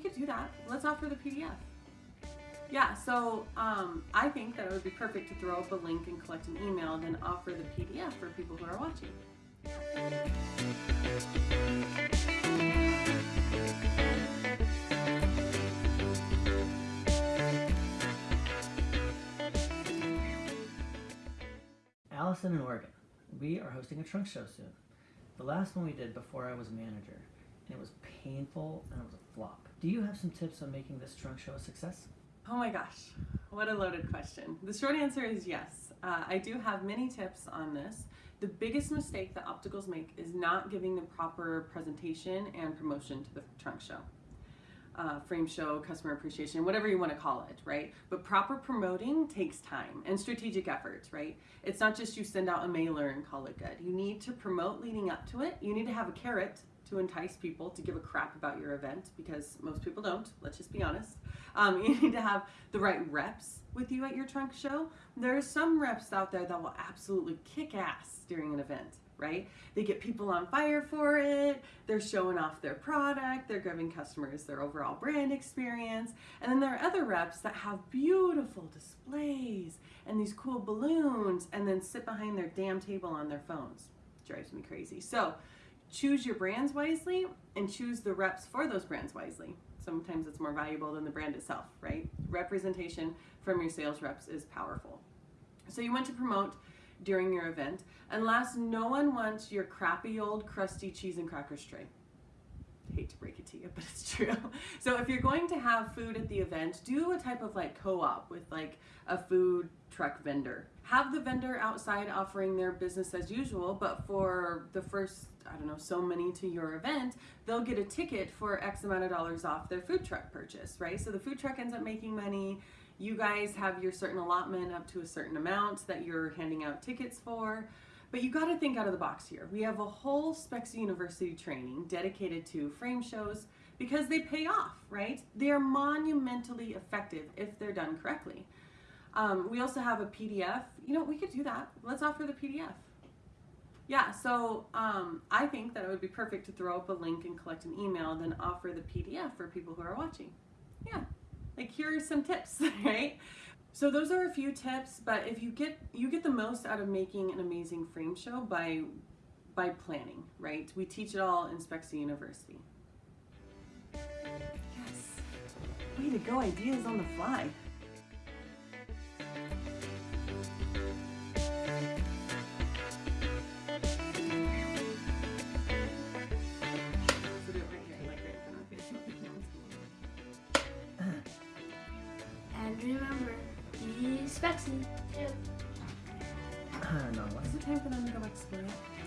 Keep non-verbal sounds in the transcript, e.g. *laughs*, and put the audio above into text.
could do that. Let's offer the PDF. Yeah, so um, I think that it would be perfect to throw up a link and collect an email, and then offer the PDF for people who are watching. Allison in Oregon. We are hosting a trunk show soon. The last one we did before I was manager, and it was painful and it was a flop. Do you have some tips on making this trunk show a success? Oh my gosh, what a loaded question. The short answer is yes. Uh, I do have many tips on this. The biggest mistake that opticals make is not giving the proper presentation and promotion to the trunk show. Uh, frame show, customer appreciation, whatever you want to call it, right? But proper promoting takes time and strategic efforts, right? It's not just you send out a mailer and call it good. You need to promote leading up to it. You need to have a carrot to entice people to give a crap about your event because most people don't, let's just be honest. Um, *laughs* you need to have the right reps with you at your trunk show. There are some reps out there that will absolutely kick ass during an event, right? They get people on fire for it, they're showing off their product, they're giving customers their overall brand experience. And then there are other reps that have beautiful displays and these cool balloons and then sit behind their damn table on their phones. Drives me crazy. So choose your brands wisely and choose the reps for those brands wisely. Sometimes it's more valuable than the brand itself, right? Representation from your sales reps is powerful. So you want to promote during your event, unless no one wants your crappy old crusty cheese and crackers tray. hate to break it to you, but it's *laughs* true. So if you're going to have food at the event, do a type of like co-op with like a food truck vendor. Have the vendor outside offering their business as usual, but for the first, I don't know, so many to your event, they'll get a ticket for X amount of dollars off their food truck purchase, right? So the food truck ends up making money. You guys have your certain allotment up to a certain amount that you're handing out tickets for. But you got to think out of the box here. We have a whole Specs University training dedicated to frame shows because they pay off, right? They are monumentally effective if they're done correctly. Um, we also have a PDF. You know, we could do that. Let's offer the PDF. Yeah, so um, I think that it would be perfect to throw up a link and collect an email, then offer the PDF for people who are watching. Yeah, like here are some tips, *laughs* right? So those are a few tips, but if you get you get the most out of making an amazing frame show by by planning, right? We teach it all in Spexy University. Yes. Way to go, ideas on the fly. Be don't know. what? Is it time for them to go back to school yet?